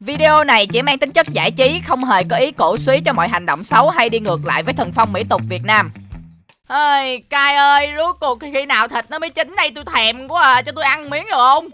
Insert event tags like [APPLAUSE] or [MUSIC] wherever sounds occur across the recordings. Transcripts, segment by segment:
Video này chỉ mang tính chất giải trí, không hề có ý cổ suý cho mọi hành động xấu hay đi ngược lại với thần phong mỹ tục Việt Nam. Ơi, cai ơi, rốt cuộc khi nào thịt nó mới chín đây tôi thèm quá à, cho tôi ăn miếng được không?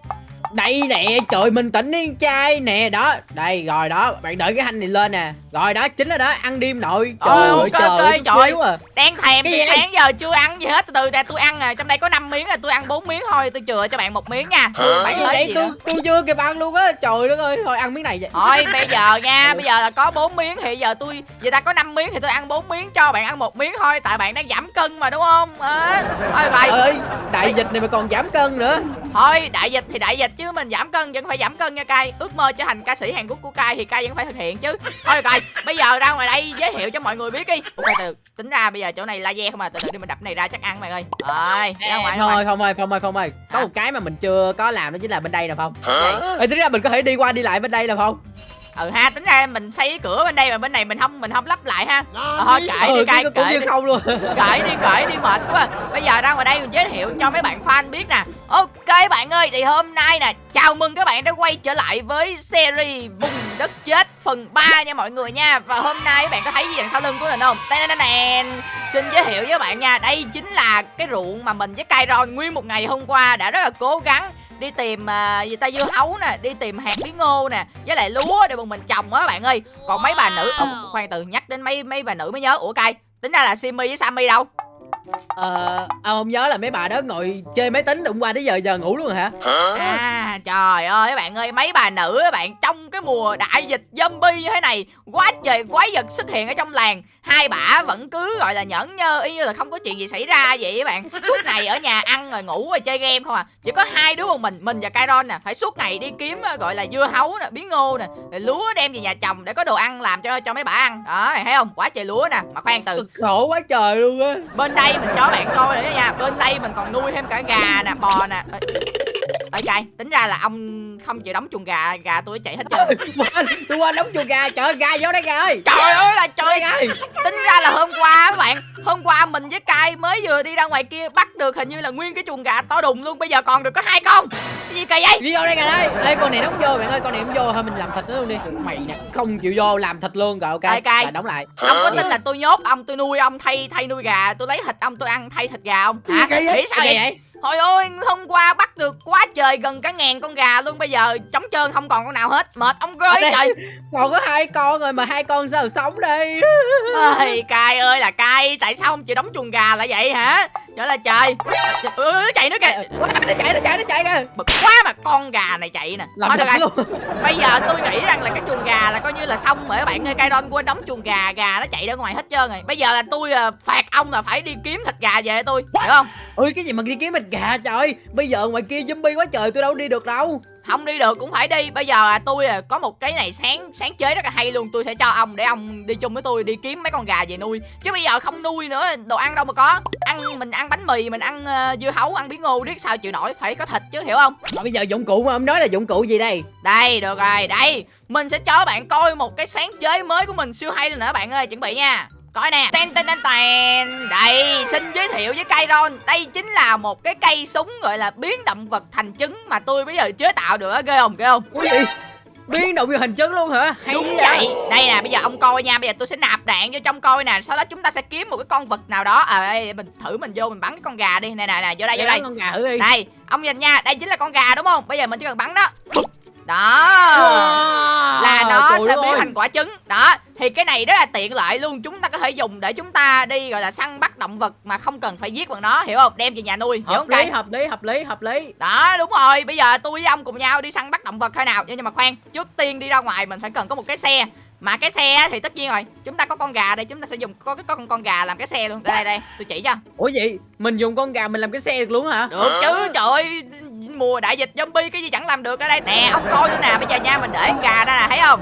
Đây nè, trời mình tỉnh đi trai nè, đó Đây, rồi đó, bạn đợi cái hành này lên nè. Rồi đó, chính là đó, ăn đêm nội. Trời ơi, trời ok, ơi, trời. à. Đang thèm Cái từ gì vậy? sáng giờ chưa ăn gì hết, từ từ nè tôi ăn à, trong đây có 5 miếng à, tôi ăn 4 miếng thôi, tôi chừa cho bạn một miếng nha. Thương bạn Vậy? gì tôi, tôi chưa kịp ăn luôn á. Trời đất ơi, thôi ăn miếng này vậy. Thôi bây giờ nha, [LAUGHS] bây giờ là có 4 miếng thì giờ tôi giờ ta có 5 miếng thì tôi ăn 4 miếng cho bạn ăn một miếng thôi. Tại bạn đang giảm cân mà đúng không? À, thôi Trời rồi. ơi, đại dịch này mà còn giảm cân nữa. Thôi đại dịch thì đại dịch chứ mình giảm cân vẫn phải giảm cân nha cay. Ước mơ trở thành ca sĩ Hàn Quốc của cay thì cay vẫn phải thực hiện chứ. Thôi cay, bây giờ ra ngoài đây giới thiệu cho mọi người biết đi. Ok từ tính ra bây giờ chỗ này laser không à, từ từ đi mình đập này ra chắc ăn mày ơi. Rồi, ra ngoài ngoài. Thôi, Phong ơi, Phong ơi, Phong ơi Có một cái mà mình chưa có làm đó chính là bên đây nè Phong Vậy. Ê, tính ra mình có thể đi qua đi lại bên đây nè Phong Ừ ha, tính ra mình xây cái cửa bên đây mà bên này mình không mình không lắp lại ha. Ờ, thôi kệ đi ừ, cay, cũng kệ đi. không luôn. [LAUGHS] Cởi đi cởi đi mệt quá. Bây giờ ra ngoài đây mình giới thiệu cho mấy bạn fan biết nè. Ok bạn ơi thì hôm nay nè chào mừng các bạn đã quay trở lại với series vùng đất chết phần 3 nha mọi người nha. Và hôm nay các bạn có thấy gì đằng sau lưng của mình không? Tên xin giới thiệu với bạn nha đây chính là cái ruộng mà mình với Kairon nguyên một ngày hôm qua đã rất là cố gắng đi tìm à, gì ta dưa hấu nè đi tìm hạt bí ngô nè với lại lúa để bọn mình trồng á bạn ơi. Còn mấy bà nữ Ồ, khoan từ nhắc đến mấy mấy bà nữ mới nhớ. Ủa cay tính ra là Simi với Sammy đâu Ờ, ông không nhớ là mấy bà đó ngồi chơi máy tính đụng qua tới giờ giờ ngủ luôn hả? À trời ơi các bạn ơi Mấy bà nữ các bạn Trong cái mùa đại dịch zombie như thế này Quá trời quái vật xuất hiện ở trong làng Hai bả vẫn cứ gọi là nhẫn nhơ Y như là không có chuyện gì xảy ra vậy các bạn. Suốt ngày ở nhà ăn rồi ngủ rồi chơi game không à. Chỉ có hai đứa một mình Mình và Kairon nè Phải suốt ngày đi kiếm ờ, gọi là dưa hấu nè Bí ngô nè rồi Lúa đem về nhà trồng để có đồ ăn làm cho cho mấy bả ăn. Đó thấy không? Quá trời lúa nè Mà khoan từ Cực khổ quá trời luôn á. Bên đây mình cho bạn coi nữa nha. Bên đây mình còn nuôi thêm cả gà nè, bò nè. Ờ. Ê trai tính ra là ông không chịu đóng chuồng gà gà tôi chạy hết trơn. [LAUGHS] Tôi quên đóng chuồng gà trời gà vô đây gà ơi. Trời ơi là trời. Ơi. Tính ra là hôm qua các bạn hôm qua mình với cai mới vừa đi ra ngoài kia bắt được hình như là nguyên cái chuồng gà to đùng luôn bây giờ còn được có hai con. Cái gì kỳ vậy? Đi vô đây gà ơi. Ê con này đóng vô bạn ơi con này không vô thôi mình làm thịt nó luôn đi. Mày nè không chịu vô làm thịt luôn rồi ok. Cay. Rồi, đóng lại. Ông có tin là tôi nhốt ông tôi nuôi ông thay thay nuôi gà tôi lấy thịt ông tôi ăn thay thịt gà không hả? nghĩ sao vậy? vậy Thôi ơi, hôm qua bắt được quá trời gần cả ngàn con gà luôn Bây giờ trống trơn không còn con nào hết. Mệt ông ơi trời. còn có hai con rồi mà hai con sao sống đây? Ơi, [LAUGHS] cay ơi là cay Tại sao không chịu đóng chuồng gà lại vậy hả Trời là trời ừ, nó chạy nữa kìa nó chạy nó chạy nó chạy kìa. Bực quá mà con gà này chạy nè. Làm được luôn. [LAUGHS] Bây giờ tôi nghĩ rằng là cái chuồng gà là coi như là xong rồi. Các bạn ơi Cây Don quên đóng chuồng gà Gà nó chạy ra ngoài hết trơn rồi. Bây giờ là tôi à, phạt ông là phải đi kiếm thịt gà về tôi. Hiểu không? Ôi cái gì mà đi kiếm thịt gà trời? Bây giờ ngoài kia zombie quá trời tôi đâu đi được đâu không đi được cũng phải đi. Bây giờ à, tôi à, có một cái này sáng sáng chế rất là hay luôn. Tôi sẽ cho ông để ông đi chung với tôi đi kiếm mấy con gà về nuôi. Chứ bây giờ không nuôi nữa đồ ăn đâu mà có. Ăn mình ăn bánh mì mình ăn ờ, dưa hấu ăn bí ngô biết sao chịu nổi phải có thịt chứ hiểu không? Mà bây giờ dụng cụ mà ông nói là dụng cụ gì đây? Đây được rồi đây. Mình sẽ cho bạn coi một cái sáng chế mới của mình siêu hay nữa bạn ơi chuẩn bị nha coi nè. Ten ten ten ten. Đây xin giới thiệu với Kairon đây chính là một cái cây súng gọi là biến động vật thành trứng mà tôi bây giờ chế tạo được á ghê không ghê không? Ủa gì biến động vô hình chứng luôn hả? Hay Đúng vậy? vậy. Đây nè bây giờ ông coi nha. Bây giờ tôi sẽ nạp đạn vô trong coi nè. Sau đó chúng ta sẽ kiếm một cái con vật nào đó. À, đây, Mình thử mình vô mình bắn cái con gà đi. Nè nè nè vô đây vô đây. con gà thử đi. Đây ông nhìn nha. Đây chính là con gà đúng không? Bây giờ mình chỉ cần bắn đó Đó. Wow, Là nó trời sẽ ơi. biến thành quả trứng. Đó. Thì cái này rất là tiện lợi luôn. Chúng ta có thể dùng để chúng ta đi gọi là săn bắt động vật Mà không cần phải giết bằng nó Hiểu không? Đem về nhà nuôi Hiểu hợp không lý hợp lý hợp lý hợp lý. Đó đúng rồi. Bây giờ tôi với ông cùng nhau đi săn bắt động vật thôi nào. Nhưng mà khoan trước tiên đi ra ngoài mình phải cần có một cái xe. Mà cái xe thì tất nhiên rồi. Chúng ta có con gà đây. Chúng ta sẽ dùng có cái có con con gà làm cái xe luôn. Đây đây đây. Tôi chỉ cho. Ủa gì mình dùng con gà mình làm cái xe được luôn hả? Được chứ. Trời ơi mùa đại dịch zombie cái gì chẳng làm được ở đây. Nè ông coi nữa nè bây giờ nha mình để con gà ra nè thấy không?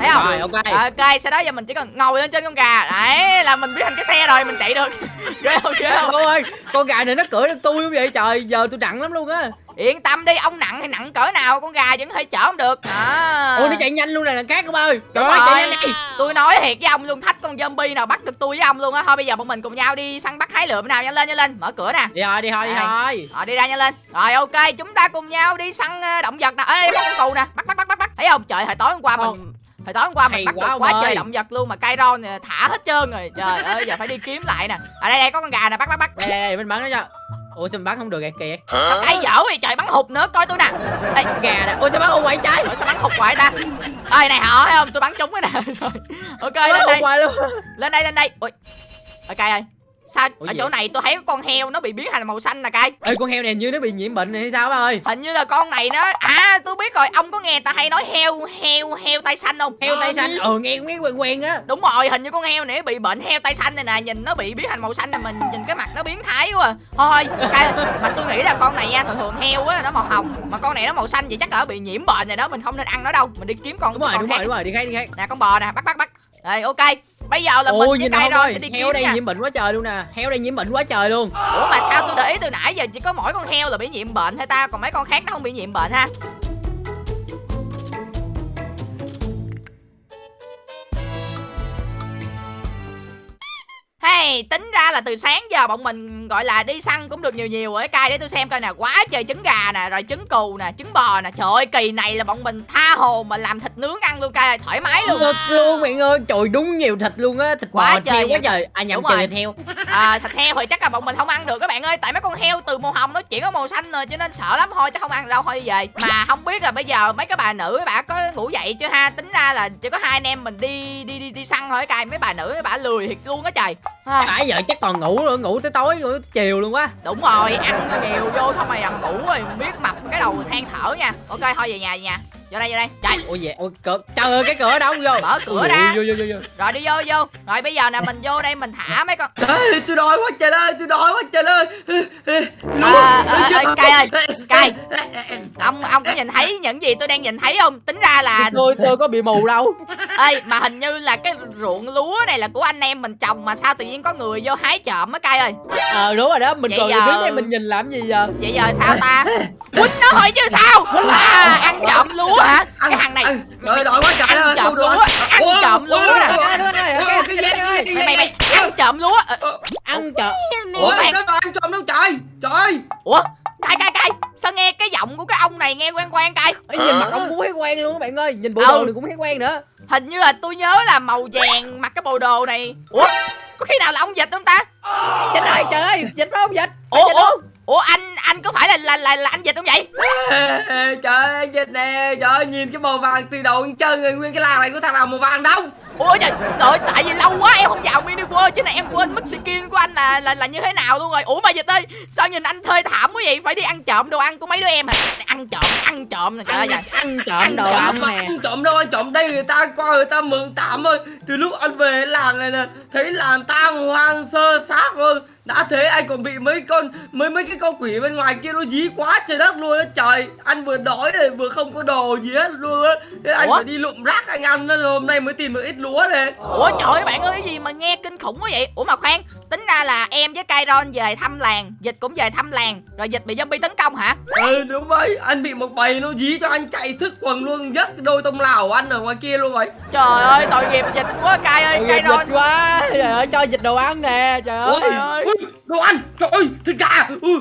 Thấy không? Rồi ok. Ok sau đó giờ mình chỉ cần ngồi lên trên con gà. Đấy là mình biến thành cái xe rồi mình chạy được. [LAUGHS] Ghê không ghê không? Ơi con gà này nó cưỡi được tôi không vậy trời giờ tôi nặng lắm luôn á. Yên tâm đi ông nặng hay nặng cỡ nào con gà vẫn thể chở ông được. À. ôi nó chạy nhanh luôn này là khác không ơi. Trời ơi chạy nhanh này Tôi nói thiệt với ông luôn thách con zombie nào bắt được tôi với ông luôn á. Thôi bây giờ bọn mình cùng nhau đi săn bắt hái lượm nào nhanh lên nhanh lên Mở cửa nè. Đi thôi đi thôi đi thôi. Rồi đi ra nhanh lên. Rồi ok chúng ta cùng nhau đi săn ờ, động vật nè. Ở đây có con cù nè. Bắt bắt bắt bắt bắt. Thấy không? Trời hồi tối hôm qua Không. mình hồi tối hôm qua mình Hay bắt quá được quá ơi. trời động vật luôn mà cây ron thì thả hết trơn rồi. Trời [LAUGHS] ơi giờ phải đi kiếm lại nè. Ở đây đây có con gà nè. Bắt bắt bắt. Đây đây, đây mình bắn nó cho. Ủa sao mình bắn không được kìa kìa? Sao cây dở vậy? Trời bắn hụt nữa. Coi tôi nè. Ê, gà nè. Ủa sao bắn không quậy trái? Ủa sao bắn hụt hoài ta? Ơi này họ thấy không? Tôi bắn trúng cái nè. [LAUGHS] Rồi. Ok lên đây. quậy luôn. Lên đây lên đây. Ui. Ok ơi sao? Ủa ở gì chỗ vậy? này tôi thấy con heo nó bị biến thành màu xanh nè cay ê con heo này như nó bị nhiễm bệnh này hay sao ba ơi? Hình như là con này nó à tôi biết rồi. Ông có nghe ta hay nói heo heo heo tay xanh không? Heo tay xanh. ừ nghe nghe quen quen á. Đúng rồi hình như con heo này bị bệnh heo tay xanh này nè. Nhìn nó bị biến thành màu xanh là mình nhìn cái mặt nó biến thái quá à. thôi cay mà tôi nghĩ là con này nha thường thường heo á nó màu hồng. Mà con này nó màu xanh vậy chắc là bị nhiễm bệnh rồi đó mình không nên ăn nó đâu. Mình đi kiếm con đúng rồi con đúng khác rồi đúng rồi đi khác đi khác. Nè con bò nè bắt bắt bắt rồi ok. Bây giờ là mình ôi với cay không ron ơi sẽ đi heo đây nha. nhiễm bệnh quá trời luôn nè. Heo đây nhiễm bệnh quá trời luôn. Ủa mà sao tôi để ý từ nãy giờ chỉ có mỗi con heo là bị nhiễm bệnh thôi ta? Còn mấy con khác nó không bị nhiễm bệnh ha Tính ra là từ sáng giờ bọn mình gọi là đi săn cũng được nhiều nhiều rồi cay để tôi xem coi nè quá trời trứng gà nè rồi trứng cừu nè trứng bò nè. Trời ơi kỳ này là bọn mình tha hồ mà làm thịt nướng ăn luôn cay thoải mái luôn. Thật luôn bạn ơi. Trời đúng nhiều thịt luôn á thịt Quá bò trời heo quá trời. À nhầm Đúng trời thịt heo à, thịt heo thì chắc là bọn mình không ăn được các bạn ơi tại mấy con heo từ màu hồng nó chuyển có màu xanh rồi cho nên sợ lắm thôi chắc không ăn đâu thôi đi về. Mà không biết là bây giờ mấy cái bà nữ bà có ngủ dậy chưa ha? Tính ra là chỉ có hai anh em mình đi đi đi đi săn thôi cay mấy bà nữ bà lười thiệt luôn á trời. À, nãy giờ chắc còn ngủ nữa ngủ tới tối ngủ tới chiều luôn quá đúng rồi ăn nhiều vô xong mày nằm ngủ rồi biết mập cái đầu than thở nha. Ok thôi về nhà về nhà. Vô đây vô đây. Trời ôi vậy ôi cửa trời ơi cái cửa đâu vô. Mở cửa Ôi, ra vô vô vô vô. Rồi đi vô vô. Rồi bây giờ nè mình vô đây mình thả mấy con Ê, tôi đói quá trời ơi, tôi đói quá trời ơi. à, à, à, cay ơi cay ông ông có nhìn thấy những gì tôi đang nhìn thấy không? Tính ra là tôi tôi có bị mù đâu. Ê mà hình như là cái ruộng lúa này là của anh em mình trồng mà sao tự nhiên có người vô hái trộm á cay ơi? Ờ đúng rồi đó mình còn giờ- đứng đây mình nhìn làm gì giờ? Vậy giờ sao ta? Quýnh nó thôi chứ sao? À, ăn trộm lúa hả? Cái thằng này Ăn, trời đói quá trời ăn trộm lúa ăn trộm lúa nè. mày mày mày ăn trộm lúa. Ờ, ăn chợ Ủa, khoan. cái mà ăn trộm đâu trời. Trời. ủa cay cay cay sao nghe cái giọng của cái ông này nghe quen quen cay Ê, nhìn mặt ông cũng thấy quen luôn các bạn ơi. Nhìn bộ Ừ. đồ này cũng thấy quen nữa. Hình như là tôi nhớ là màu vàng mặc cái bộ đồ này. Ủa? Có khi nào là ông dịch không ta? Chết ơi trời ơi dịch phải không dịch? Ủa ủa ủa anh anh có phải là là là, là anh dịch không vậy Trời ơi, dịch nè. Trời ơi, nhìn cái màu vàng từ đầu đến chân rồi, nguyên cái làng này có thằng nào màu vàng đâu. ủa trời trời tại vì lâu quá em không vào mini world chứ này em quên mất skin của anh là là là như thế nào luôn rồi ủa mà dịch ơi sao nhìn anh thơi thảm quá vậy phải đi ăn trộm đồ ăn của mấy đứa em hả ăn trộm ăn trộm nè trời ơi ăn, trộm Ăn đồ ăn nè ăn trộm đâu, ăn trộm đây người ta qua người ta mượn tạm thôi. Từ lúc anh về làng này nè, thấy làng tang hoang sơ xác luôn. Đã thế anh còn bị mấy con mấy mấy cái con quỷ bên ngoài kia nó dí quá trời đất luôn á trời. Anh vừa đói này vừa không có đồ gì hết luôn á. Thế anh phải đi lụm rác anh ăn đó rồi hôm nay mới tìm được ít lúa này. ủa trời ơi bạn ơi cái gì mà nghe kinh khủng quá vậy ủa mà khoan tính ra là em với Kairon về thăm làng dịch cũng về thăm làng rồi dịch bị zombie tấn công hả? Ừ đúng vậy, anh bị một bầy nó dí cho anh chạy sức quần luôn dắt đôi tông lào của anh ở ngoài kia luôn rồi. trời ơi tội nghiệp dịch quá Kai ơi Kairon. Dịch quá trời ơi cho dịch đồ ăn nè trời ơi ơi. ui, đồ ăn, trời ơi, thịt gà. Ui,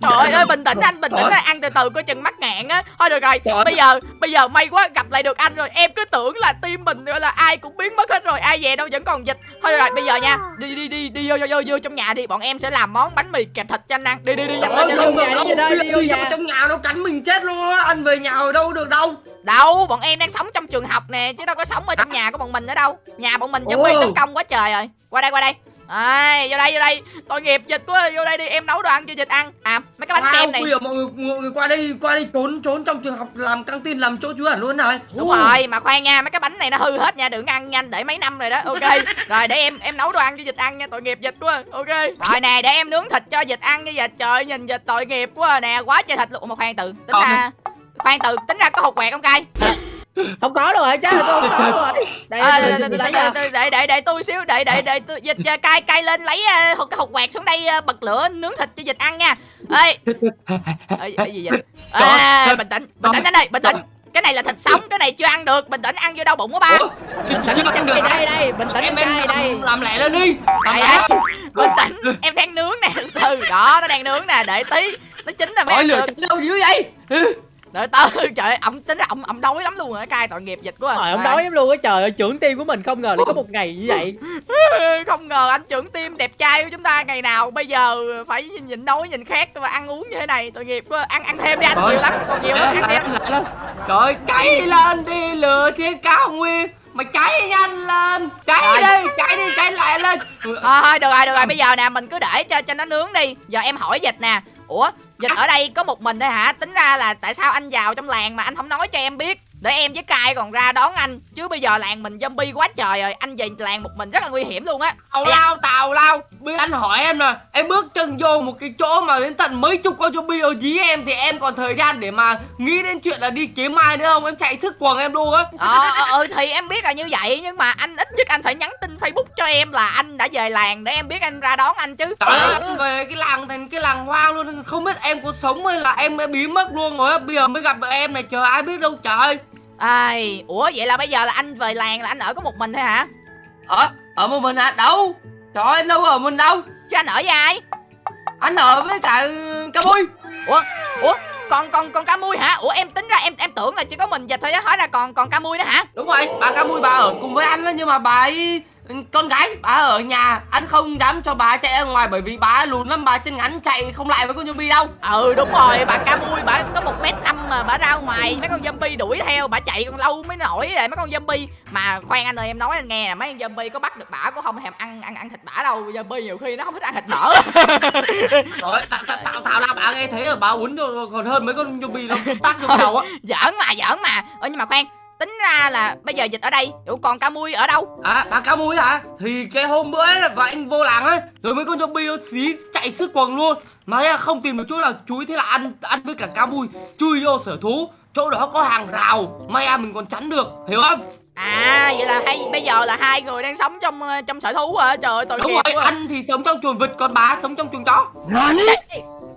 Trời ơi bình tĩnh anh bình tĩnh anh ăn từ từ coi chừng mắc ngạn á. Thôi được rồi Trời bây giờ bây giờ may quá gặp lại được anh rồi. Em cứ tưởng là team mình gọi là ai cũng biến mất hết rồi Ai về đâu vẫn còn dịch. Thôi được rồi bây giờ nha Đi đi đi đi vô vô vô, vô trong nhà đi. Bọn em sẽ làm món bánh mì kẹp thịt cho anh ăn. Đi đi đi nhanh Ôi, lên vô lên nhà, đâu, đi vô đây, đi vô nhà. vào trong nhà nó cắn mình chết luôn á, anh về nhà ở đâu được đâu. Đâu bọn em đang sống trong trường học nè Chứ đâu có sống ở trong nhà của bọn mình nữa đâu. Nhà bọn mình zombie Ồ. tấn công quá trời rồi. Qua đây qua đây Ai, vô đây vô đây tội nghiệp dịch quá vô đây đi em nấu đồ ăn cho dịch ăn à mấy cái bánh kem này bây giờ mọi người, mọi người qua đây qua đây trốn trốn trong trường học làm căng tin làm chỗ ẩn luôn này. Đúng rồi, mà khoan nha, mấy cái bánh này nó hư hết nha, đừng ăn nhanh để mấy năm rồi đó. Ok. [LAUGHS] Rồi để em em nấu đồ ăn cho dịch ăn nha, tội nghiệp dịch quá. Ok. Rồi nè, để em nướng thịt cho dịch ăn nha dịch. Trời nhìn dịch tội nghiệp quá nè, quá trời thịt luôn. Mà khoan từ, tính Ờ. ra khoan từ, tính ra có hột quẹt không cay? Không có đâu rồi rồi tôi không có đâu rồi [LAUGHS] đây À, đây, đây, đây, đây, để, để, để, để tôi xíu, để để để tôi dịch à, cay cay lên lấy à, hột hột quẹt xuống đây à, bật lửa nướng thịt cho dịch ăn nha. Ê. Gì dịch? Ê, bình tĩnh, bình tĩnh anh ơi, bình tĩnh. Cái này là thịt sống, cái này chưa ăn được, bình tĩnh ăn vô đau bụng quá ba. Bình tĩnh ăn được đây đây đây bình tĩnh em em đây đây làm, lẹ lên đi. Đây, đây. bình tĩnh em đang nướng nè từ [LAUGHS] đó nó đang nướng nè để tí nó chín là mới ăn được đâu dữ vậy? Trời từ trời ơi, ổng [LAUGHS] tính ra ổng ổng đói lắm luôn rồi cay tội nghiệp dịch quá. Trời ông Đây. đói lắm luôn á trời ơi, trưởng tim của mình không ngờ lại có một ngày như vậy. [LAUGHS] không ngờ anh trưởng tim đẹp trai của chúng ta ngày nào bây giờ phải nhìn, nhìn đói nhìn khát và ăn uống như thế này tội nghiệp quá ăn ăn thêm đi anh Trời. nhiều lắm còn nhiều lắm ăn đi anh. trời ơi, cháy lên đi lửa thiên cao nguyên mà cháy nhanh lên cháy Trời. đi cháy đi cháy lại lên thôi thôi được rồi được rồi bây giờ nè mình cứ để cho cho nó nướng đi giờ em hỏi dịch nè ủa dịch ở đây có một mình thôi hả? Tính ra là tại sao anh vào trong làng mà anh không nói cho em biết? Để em với cai còn ra đón anh. Chứ bây giờ làng mình zombie quá trời rồi. Anh về làng một mình rất là nguy hiểm luôn á. Tào lao tào lao. Bây anh hỏi em nè em bước chân vô một cái chỗ mà đến tận mấy chục con zombie ở dí em thì em còn thời gian để mà nghĩ đến chuyện là đi kiếm ai nữa không? Em chạy sức quần em luôn á. Ờ ừ thì em biết là như vậy nhưng mà anh ít nhất anh phải nhắn tin facebook cho em là anh đã về làng để em biết anh ra đón anh chứ. Trời ơi, anh về cái làng thành cái làng hoang luôn. Không biết em có sống hay là em đã biến mất luôn rồi á. Bây giờ mới gặp em này trời ai biết đâu trời ai ủa vậy là bây giờ là anh về làng là anh ở có một mình thôi hả? Ở, ở một mình hả? Đâu? Trời ơi, anh đâu ở mình đâu. Chứ anh ở với ai? Anh ở với cả ừ, cá bui ủa ủa còn còn còn cá mui hả? Ủa em tính ra em em tưởng là chỉ có mình dịch thôi á hóa ra còn còn cá mui nữa hả? Đúng rồi, bà cá bui bà ở cùng với anh đó Nhưng mà bà ấy con gái bà ở nhà anh không dám cho bà chạy ra ngoài bởi vì bà lùn lắm bà chân ngắn chạy không lại với con zombie đâu. Ừ đúng rồi bà cá mui bà có một mét năm mà bà ra ngoài mấy con zombie đuổi theo bà chạy còn lâu mới nổi rồi mấy con zombie. Mà khoan anh ơi em nói anh nghe nè mấy con zombie có bắt được bả cũng không? Thèm ăn ăn ăn thịt bả đâu? Zombie nhiều khi nó không thích ăn thịt mỡ [LAUGHS] Rồi, tao tao tao tao là bà nghe thấy rồi bà rồi còn hơn mấy con zombie nó tác vô đầu á. giỡn mà giỡn mà. Ơ nhưng mà khoan tính ra là bây giờ dịch ở đây ủa còn cá mui ở đâu? À, bà cá mui hả? Thì cái hôm bữa ấy, và anh vô làng ấy Rồi mấy con zombie nó xí chạy sức quần luôn. Mà là không tìm được chỗ nào chui Thế là ăn ăn với cả cá mui Chui vô sở thú Chỗ đó có hàng rào May ra mình còn chắn được Hiểu không? à vậy là hay bây giờ là hai người đang sống trong ờ, trong sở thú hả? Trời ơi tội Đúng rồi, quá. anh thì sống trong chuồng vịt Còn bà sống trong chuồng chó. Cái,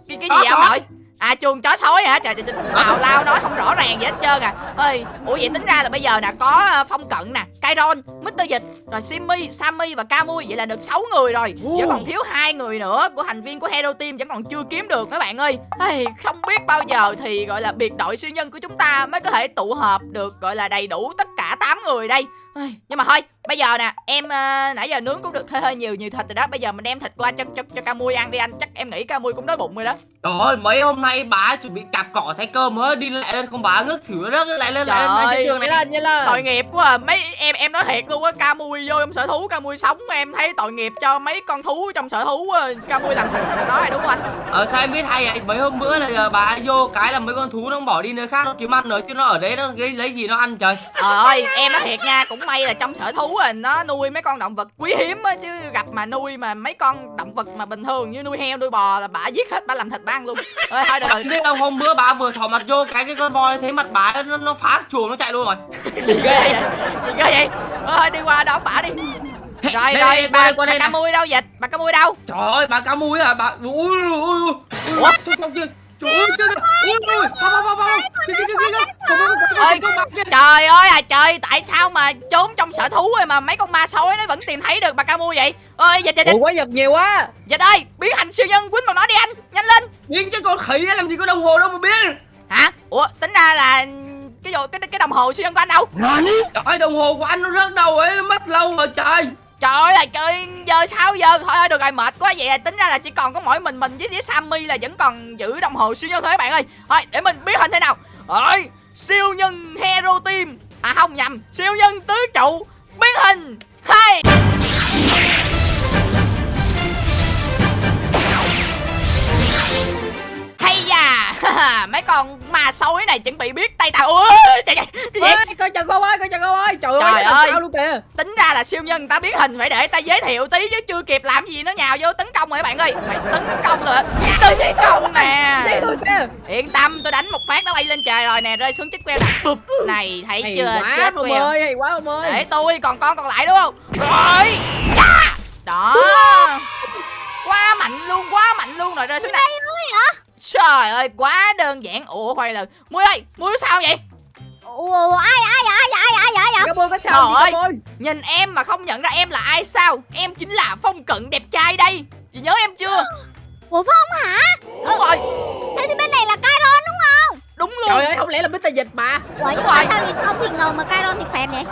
cái gì vậy ông nội à chuồng chó sói hả? Trời trời trời tào lao nói không rõ ràng gì hết trơn à. Ơi ủa vậy tính ra là bây giờ nè có ờ, phong cận nè Kairon Mr. Dịch rồi Simmy Sammy và Camui vậy là được 6 người rồi. Vẫn còn thiếu hai người nữa của thành viên của Hero Team vẫn còn chưa kiếm được các bạn ơi. Ây, không biết bao giờ thì gọi là biệt đội siêu nhân của chúng ta mới có thể tụ hợp được gọi là đầy đủ tất cả 8 người đây. Ây, nhưng mà thôi bây giờ nè em ờ, nãy giờ nướng cũng được hơi hơi nhiều nhiều thịt rồi đó bây giờ mình đem thịt qua cho cho cho Camui ăn đi anh chắc em nghĩ Camui cũng đói bụng rồi đó Trời ơi, mấy hôm nay bà chuẩn bị cạp cỏ thay cơm mới đi lại lên không bà ngước thử đất lại lên lại lên Trời lại trên đường này lên, vậy lên. tội nghiệp quá à. mấy em em nói thiệt luôn á ca mui vô trong sở thú ca mui sống em thấy tội nghiệp cho mấy con thú trong sở thú ca mui làm thịt nó nói đúng không anh Ờ sao em biết hay vậy? Mấy hôm bữa là giờ bà vô cái là mấy con thú nó bỏ đi nơi khác nó kiếm ăn rồi chứ nó ở đấy nó lấy, lấy gì nó ăn trời. trời ơi em nói thiệt nha cũng may là trong sở thú à nó nuôi mấy con động vật quý hiếm á chứ gặp mà nuôi mà mấy con động vật mà bình thường như nuôi heo nuôi bò là bả giết hết bả làm thịt bả ăn luôn. Ơi thôi rồi. Biết không hôm bữa bà vừa thò mặt vô cái cái con voi thấy mặt bà nó nó phá chuồng nó chạy luôn rồi. [LAUGHS] gì ghê vậy? Gì ghê vậy? Thôi đi qua đón bả đi. Rồi Đây, rồi đây, qua bà, đây, qua bà đây ca nè. mui đâu dịch? Bà ca mui đâu? Trời ơi bà cá mui à bà ui ui ui ui. Ủa Trời ơi có kia. Trời ơi à trời Tại sao mà trốn trong sở thú rồi mà mấy con ma sói nó vẫn tìm thấy được bà ca mua vậy ơi dịch dịch dịch quá giật nhiều quá. dịch ơi biến thành siêu nhân quýnh vào nó đi anh nhanh lên Biến cái con khỉ làm gì có đồng hồ đâu mà biến. hả ủa tính ra là cái cái cái đồng hồ siêu nhân của anh đâu Trời ơi đồng hồ của anh nó rớt đâu ấy nó mất lâu rồi trời trời ơi chơi trời giờ sao giờ? Thôi được rồi mệt quá vậy là tính ra là chỉ còn có mỗi mình mình với với Sammy là vẫn còn giữ đồng hồ siêu nhân thế bạn ơi. Thôi để mình biến hình thế nào. Rồi, siêu nhân hero team. À không nhầm siêu nhân tứ trụ. Biến hình. Hai. [LAUGHS] mấy con ma sói này chuẩn bị biết tay tao. Ui trời trời cái gì Ê, coi chừng con ơi, coi chừng con ơi. Trời, Trời ơi, ơi. sao luôn kìa. tính ra là siêu nhân ta biến hình phải để ta giới thiệu tí chứ chưa kịp làm gì nó nhào vô tấn công rồi các bạn ơi. Phải tấn công rồi. Tấn công nè. Yên tâm tôi đánh một phát nó bay lên trời rồi nè rơi xuống chiếc nè Bụp. này thấy Hay chưa? quá chết ông queo ơi, hay quá ông ơi. để tôi còn con còn lại đúng không? Rồi. Chà. đó. Quá mạnh luôn quá mạnh luôn rồi rơi xuống này trời ơi quá đơn giản ủa khoan là muối ơi muối sao vậy Ủa ai ai ai ai ai ai ai Cảm ơn có sao Trời ơi. nhìn em mà không nhận ra em là ai sao em chính là phong cận đẹp trai đây chị nhớ em chưa Ủa Phong hả? đúng rồi Thế thì bên này là Kairon đúng không? đúng luôn trời ơi không lẽ là Mr. Dịch mà Ủa Đúng mà rồi. sao nhìn ông thì ngầu mà Kairon thì phèn vậy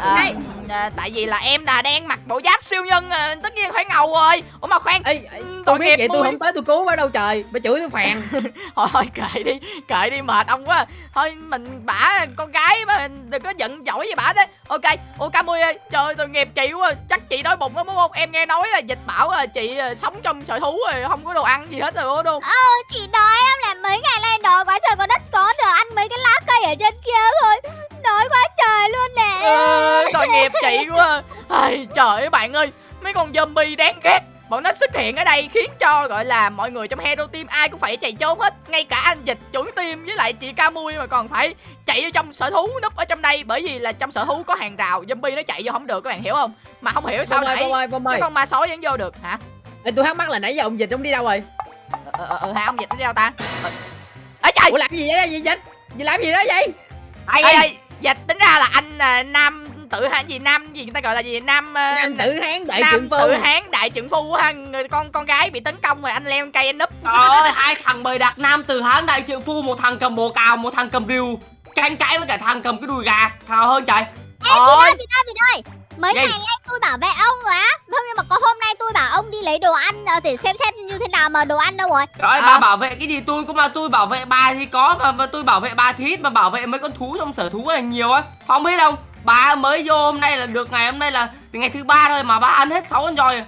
à, Này. À, tại vì là em là đang mặc bộ giáp siêu nhân à, tất nhiên phải ngầu rồi. Ủa mà khoan Ê, ê, tôi biết vậy tôi mui. không tới tôi cứu bà đâu trời bà chửi tôi phèn. [LAUGHS] Thôi thôi kệ đi kệ đi mệt ông quá. Thôi mình bả con gái mà đừng có giận dỗi với bả đấy ok ô camui ơi trời ơi, tội nghiệp chị quá. Chắc chị đói bụng lắm đúng không? Em nghe nói là dịch bảo là chị à, sống trong sợi thú rồi không có đồ ăn gì hết rồi đúng không? Ờ chị đói em là mấy ngày nay đói quá trời có đất có được ăn mấy cái lá cây ở trên kia thôi Đói quá trời luôn nè. Ờ, tội nghiệp chị quá. Ai, trời ơi bạn ơi mấy con zombie đáng ghét. Bọn nó xuất hiện ở đây khiến cho gọi là mọi người trong hero team ai cũng phải chạy trốn hết. Ngay cả anh dịch chuẩn team với lại chị Camui mà còn phải chạy vô trong sở thú núp ở trong đây. Bởi vì là trong sở thú có hàng rào zombie nó chạy vô không được các bạn hiểu không? Mà không hiểu sao bông nãy ơi bông cái ơi con ma sói vẫn vô được hả? Ê, tôi thắc mắc là nãy giờ ông Dịch ông đi đâu rồi? Ờ ờ ờ hả ông dịch nó đi đâu ta? Ờ. À, trời! Ủa làm gì vậy? Đó gì Dịch? Gì làm gì đó vậy? Ai? Ai dịch tính ra là anh à, nam tự hả? Gì nam gì người ta gọi là gì? Nam à, nam tử hán đại nam phu. Tự hán đại trượng phu ha người con con gái bị tấn công rồi anh leo cây anh núp. Trời ơi, hai thằng bầy đặt nam từ Hán đại trượng phu, một thằng cầm bồ cào, một thằng cầm rìu. Tranh cãi với cả thằng cầm cái đùi gà, thằng hơn trời? ôi Chị ơi, chị ơi Mấy Gì? ngày nay tôi bảo vệ ông rồi á Không nhưng mà có hôm nay tôi bảo ông đi lấy đồ ăn ờ, Để xem xét như thế nào mà đồ ăn đâu rồi Trời ơi, À. bà bảo vệ cái gì tôi cũng mà tôi bảo vệ bà thì có mà, mà tôi bảo vệ bà thì ít mà bảo vệ mấy con thú trong sở thú là nhiều á. Phong biết không? Bà mới vô hôm nay là được ngày hôm nay là ngày thứ ba thôi mà bà ăn hết 6 con rồi.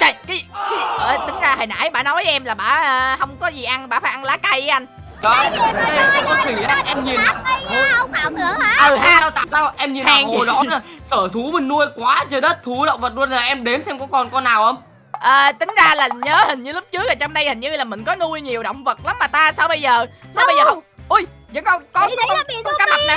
trời cái, cái ờ, tính ra hồi nãy bà nói với em là bà à, không có gì ăn bà phải ăn lá cây anh Trời ơi, con khỉ á, em nhìn Lá cây á, ông ảo tưởng hả? Ừ ha đâu tặng đâu em nhìn Hàng hàng hồ gì? đó là sở thú mình nuôi quá trời đất thú động vật luôn là em đếm xem có còn con nào không? À, tính ra là nhớ hình như lúc trước là trong đây hình như là mình có nuôi nhiều động vật lắm mà ta sao bây giờ sao bây giờ không? Ui vẫn còn có con, bị con cá mập nè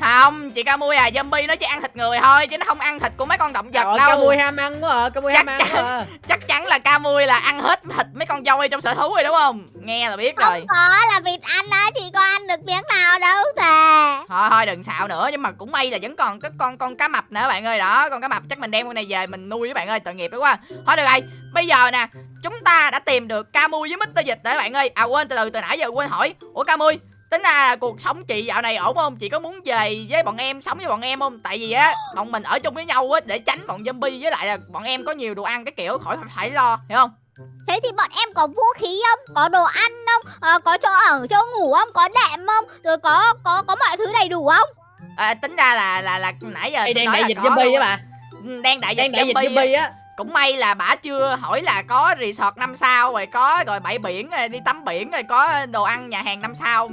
không chị ca mui à zombie nó chỉ ăn thịt người thôi chứ nó không ăn thịt của mấy con động vật Trời đâu. Ca mui ham ăn quá à, ca mui ham ăn quá à. chắc chắn là ca mui là ăn hết thịt mấy con voi trong sở thú rồi đúng không? Nghe là biết rồi. Không có là vịt ăn á Chị có ăn được miếng nào đâu thề. Thôi thôi đừng xạo nữa nhưng mà cũng may là vẫn còn cái con con cá mập nữa bạn ơi. Đó con cá mập chắc mình đem con này về mình nuôi với bạn ơi tội nghiệp đó quá. Thôi được rồi. Bây giờ nè chúng ta đã tìm được ca mui với mít dịch rồi bạn ơi. À quên từ từ từ nãy giờ quên hỏi. Ủa ca mui tính ra là cuộc sống chị dạo này ổn không chị có muốn về với bọn em sống với bọn em không tại vì á bọn mình ở chung với nhau á để tránh bọn zombie với lại là bọn em có nhiều đồ ăn cái kiểu khỏi phải lo hiểu không Thế thì bọn em có vũ khí không? Có đồ ăn không? Ờ, có chỗ ở, chỗ ngủ không? Có đệm không? Rồi có có có mọi thứ đầy đủ không? à, tính ra là là là nãy giờ Ê, đang nói đại là dịch có zombie á bà đang đại dịch đang đại dịch zombie á cũng may là bả chưa hỏi là có resort năm sao rồi có rồi bãi biển rồi đi tắm biển rồi có đồ ăn nhà hàng năm sao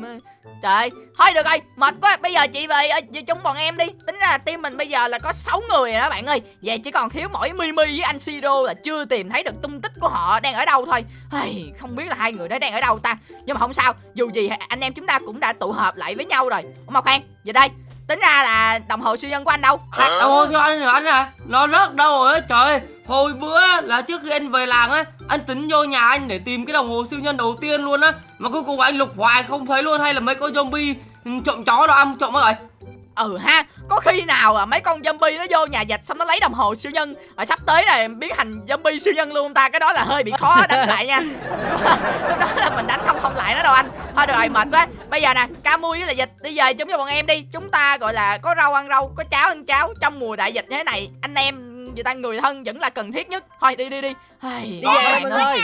trời ơi thôi được rồi mệt quá. Bây giờ chị về ờ, ở chung bọn em đi. Tính ra là team mình bây giờ là có 6 người rồi đó bạn ơi. Vậy chỉ còn thiếu mỗi mimi với anh siro là chưa tìm thấy được tung tích của họ đang ở đâu thôi. Ai, không biết là hai người đó đang ở đâu ta. Nhưng mà không sao dù gì anh em chúng ta cũng đã tụ hợp lại với nhau rồi. Ủa mà khoan về đây tính ra là đồng hồ siêu nhân của anh đâu? À, đâu cho anh rồi anh à nó rớt đâu rồi trời. ơi hồi bữa là trước khi anh về làng á, anh tính vô nhà anh để tìm cái đồng hồ siêu nhân đầu tiên luôn á. Mà cuối cùng anh lục hoài không thấy luôn hay là mấy con zombie ừ, trộm chó đó ăn trộm rồi? Ừ ha, có khi nào à mấy con zombie nó vô nhà dịch xong nó lấy đồng hồ siêu nhân rồi sắp tới này biến thành zombie siêu nhân luôn ta, cái đó là hơi bị khó đánh lại nha. [LAUGHS] Lúc đó là mình đánh không không lại nó đâu anh. Thôi được rồi, mệt quá. Bây giờ nè, ca mui với là dịch, đi về chúng cho bọn em đi. Chúng ta gọi là có rau ăn rau, có cháo ăn cháo. Trong mùa đại dịch như thế này, anh em người ta người thân vẫn là cần thiết nhất. Thôi đi đi đi. Đi về bạn ơi.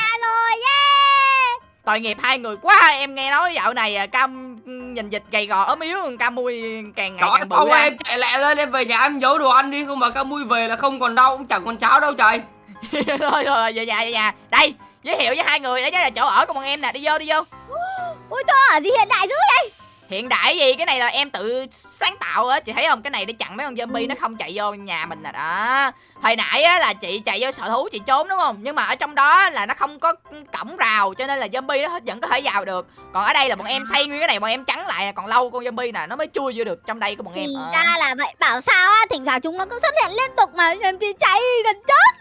tội nghiệp hai người quá em nghe nói dạo này à, cam nhìn dịch gầy gò ốm yếu ca mui càng ngày ơi, càng bự ra em chạy lẹ lên em về nhà em giấu đồ ăn đi không mà ca mui về là không còn đau cũng chẳng còn cháo đâu trời. [LAUGHS] Thôi rồi về nhà về nhà. Đây giới thiệu với hai người đấy là chỗ ở của bọn em nè đi vô đi vô. Ui chỗ ở gì hiện đại dữ vậy? Hiện đại gì? Cái này là em tự sáng tạo á. Chị thấy không? Cái này để chặn mấy con zombie nó không chạy vô nhà mình nè. Đó. Hồi nãy á là chị chạy vô sở thú chị trốn đúng không? Nhưng mà ở trong đó là nó không có cổng rào cho nên là zombie nó vẫn có thể vào được. Còn ở đây là bọn em xây nguyên cái này bọn em chắn lại còn lâu con zombie nè nó mới chui vô được trong đây của bọn em. Thì Ờ. ra là vậy, bảo sao á, thỉnh thoảng chúng nó cứ xuất hiện liên tục mà em chỉ chạy gần chết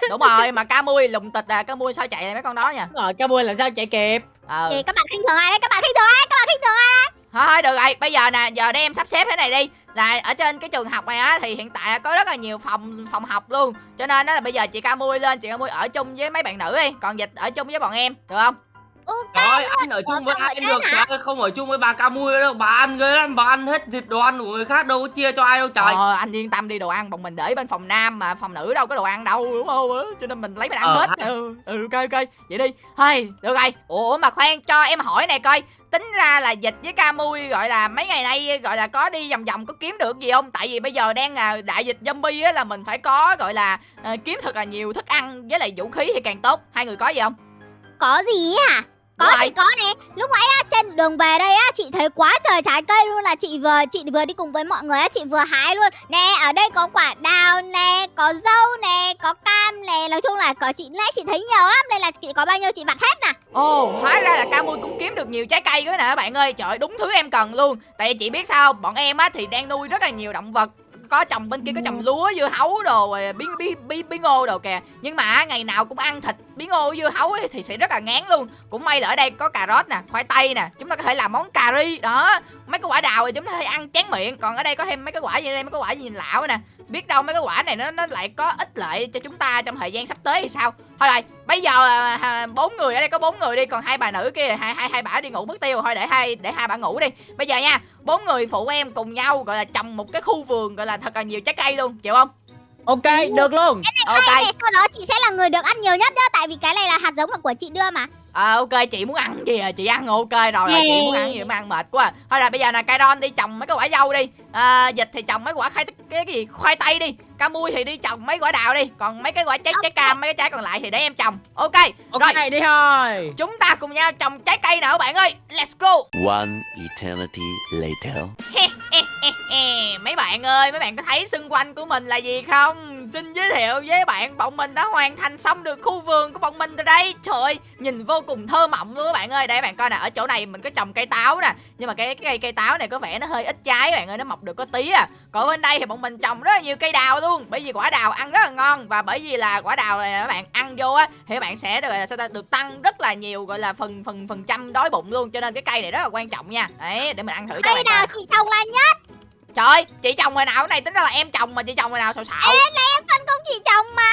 [LAUGHS] đúng rồi mà ca mui lùng tịch à. Ca mui sao chạy lại mấy con đó nha? Đúng rồi ca mui làm sao chạy kịp? Ờ Thì các bạn khinh thường ai đấy, các bạn khinh thường ai, các bạn khinh thường ai thôi được rồi. Bây giờ nè giờ để em sắp xếp thế này đi. Là ở trên cái trường học này á thì hiện tại có rất là nhiều phòng phòng học luôn. Cho nên á là bây giờ chị ca mui lên chị ca mui ở chung với mấy bạn nữ đi. Còn dịch ở chung với bọn em được không? Ok Trời ơi, anh ở chung với ai được hả? Trời ơi, không ở chung với bà ca mui đâu. Bà ăn ghê lắm, bà ăn hết thịt đồ ăn của người khác đâu có chia cho ai đâu trời. Ờ, anh yên tâm đi đồ ăn bọn mình để bên phòng nam mà phòng nữ đâu có đồ ăn đâu đúng không cho nên mình lấy mình ăn Ờ, hết. ha. ừ ừ ok ok. Vậy đi. Thôi được rồi. Ủa mà khoan cho em hỏi này coi tính ra là dịch với camui gọi là mấy ngày nay gọi là có đi vòng vòng có kiếm được gì không? Tại vì bây giờ đang là đại dịch zombie á là mình phải có gọi là uh, kiếm thật là nhiều thức ăn với lại vũ khí thì càng tốt. Hai người có gì không? Có gì hả? Có thì rồi. có nè. Lúc nãy á trên đường về đây á chị thấy quá trời trái cây luôn là chị vừa chị vừa đi cùng với mọi người á chị vừa hái luôn. Nè ở đây có quả đào nè có dâu nè có cam nè. Nói chung là có chị nãy chị thấy nhiều lắm đây là chị có bao nhiêu chị vặt hết nè. Ồ, hóa ra là ca mui cũng kiếm được nhiều trái cây quá nè bạn ơi. Trời đúng thứ em cần luôn. Tại vì chị biết sao? Bọn em á thì đang nuôi rất là nhiều động vật có trồng bên kia có trồng lúa dưa hấu đồ rồi bí bí bí bí ngô đồ kìa. Nhưng mà ngày nào cũng ăn thịt bí ngô dưa hấu ấy, thì sẽ rất là ngán luôn. Cũng may là ở đây có cà rốt nè khoai tây nè chúng ta có thể làm món cà ri. Đó mấy cái quả đào thì chúng ta có thể ăn chán miệng. Còn ở đây có thêm mấy cái quả gì đây? Mấy cái quả gì lão nè. Biết đâu mấy cái quả này nó nó lại có ích lợi cho chúng ta trong thời gian sắp tới thì sao? Thôi rồi bây giờ à, à, bốn người ở đây có bốn người đi còn hai bà nữ kia hai hai hai bà đi ngủ mất tiêu thôi để hai để hai bà ngủ đi. Bây giờ nha bốn người phụ em cùng nhau gọi là trồng một cái khu vườn gọi là thật là nhiều trái cây luôn chịu không? Ok được luôn. Hay ok. nè sau đó chị sẽ là người được ăn nhiều nhất đó tại vì cái này là hạt giống là của chị đưa mà. À, ok chị muốn ăn gì à? Chị ăn ok rồi, rồi chị muốn ăn gì mà ăn mệt quá à. thôi là bây giờ là cây ron đi trồng mấy cái quả dâu đi. À, dịch thì trồng mấy quả khai cái, cái gì khoai tây đi ca mui thì đi trồng mấy quả đào đi còn mấy cái quả trái trái cam mấy cái trái còn lại thì để em trồng. Ok ok rồi. đi thôi. Chúng ta cùng nhau trồng trái cây nào các bạn ơi? Let's go. One eternity later. mấy bạn ơi mấy bạn có thấy xung quanh của mình là gì không? Xin giới thiệu với bạn bọn mình đã hoàn thành xong được khu vườn của bọn mình rồi đây. Trời ơi nhìn vô cùng thơ mộng luôn các bạn ơi. Đây bạn coi nè ở chỗ này mình có trồng cây táo nè. Nhưng mà cái, cái cây cây táo này có vẻ nó hơi ít trái các bạn ơi nó mọc được có tí à. Còn bên đây thì bọn mình trồng rất là nhiều cây đào luôn bởi vì quả đào ăn rất là ngon và bởi vì là quả đào này các bạn ăn vô á thì các bạn sẽ được gọi là sao ta được tăng rất là nhiều gọi là phần phần phần trăm đói bụng luôn cho nên cái cây này rất là quan trọng nha đấy để mình ăn thử cho cây nào chị trồng là nhất Trời ơi, chị trồng hồi nào cái này tính ra là em trồng mà chị trồng hồi nào xạo xạo. em phân công chị trồng mà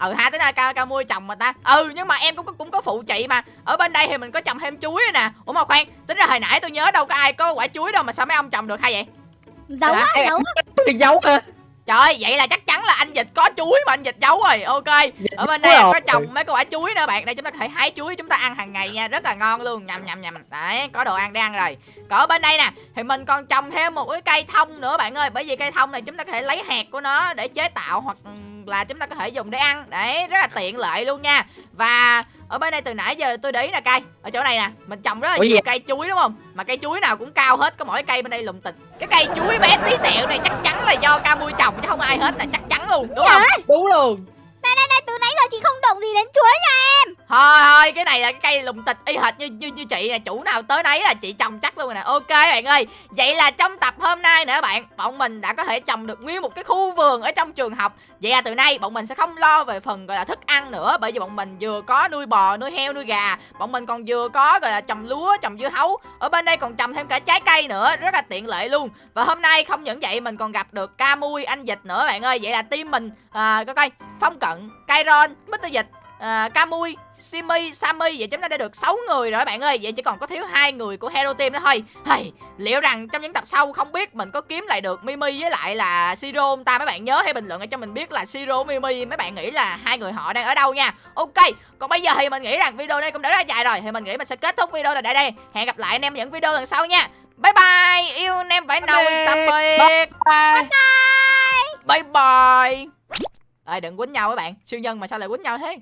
Ừ ha, tính ra ca ca mua trồng mà ta. Ừ nhưng mà em cũng có cũng có phụ chị mà. Ở bên đây thì mình có trồng thêm chuối nữa nè. Ủa mà khoan, tính ra hồi nãy tôi nhớ đâu có ai có quả chuối đâu mà sao mấy ông trồng được hay vậy? giống Hả? á giống Cái dấu hả Trời ơi, vậy là chắc chắn là anh Dịch có chuối mà anh Dịch giấu rồi. Ok. Ở bên đây có trồng mấy cái quả chuối nữa bạn. Đây chúng ta có thể hái chuối chúng ta ăn hàng ngày nha, rất là ngon luôn. Nhầm nhầm nhầm. Đấy, có đồ ăn để ăn rồi. Còn ở bên đây nè, thì mình còn trồng thêm một cái cây thông nữa bạn ơi. Bởi vì cây thông này chúng ta có thể lấy hạt của nó để chế tạo hoặc là chúng ta có thể dùng để ăn. Đấy, rất là tiện lợi luôn nha. Và ở bên đây từ nãy giờ tôi để ý nè cây ở chỗ này nè mình trồng rất là Ủa gì nhiều vậy? cây chuối đúng không mà cây chuối nào cũng cao hết có mỗi cây bên đây lùm tịch cái cây chuối bé tí tẹo này chắc chắn là do ca mui trồng chứ không ai hết nè chắc chắn luôn đúng không đúng luôn này này này từ nãy chị không động gì đến chuối nha thôi thôi cái này là cái cây lùng tịch y hệt như như, như chị nè. Chủ nào tới đấy là chị trồng chắc luôn rồi nè. Ok bạn ơi vậy là trong tập hôm nay nữa bạn bọn mình đã có thể trồng được nguyên một cái khu vườn ở trong trường học. Vậy là từ nay bọn mình sẽ không lo về phần gọi là thức ăn nữa bởi vì bọn mình vừa có nuôi bò nuôi heo nuôi gà. Bọn mình còn vừa có gọi là trồng lúa trồng dưa hấu. Ở bên đây còn trồng thêm cả trái cây nữa rất là tiện lợi luôn. Và hôm nay không những vậy mình còn gặp được ca mui anh dịch nữa bạn ơi. Vậy là team mình à, coi coi phong cận Kairon Mr dịch à, Camui, Simi, Sammy vậy chúng ta đã được 6 người rồi bạn ơi. Vậy chỉ còn có thiếu hai người của Hero Team nữa thôi. Hey, liệu rằng trong những tập sau không biết mình có kiếm lại được Mimi với lại là Siro không ta mấy bạn? Nhớ hay bình luận cho mình biết là Siro Mimi mấy bạn nghĩ là hai người họ đang ở đâu nha. Ok còn bây giờ thì mình nghĩ rằng video này cũng đã rất dài rồi. Thì mình nghĩ mình sẽ kết thúc video này tại đây. Hẹn gặp lại anh em những video lần sau nha. Bye bye. Yêu anh em phải nâu tạm biệt. Bye. Bye bye Ê đừng quýnh nhau các bạn. Siêu nhân mà sao lại quýnh nhau thế?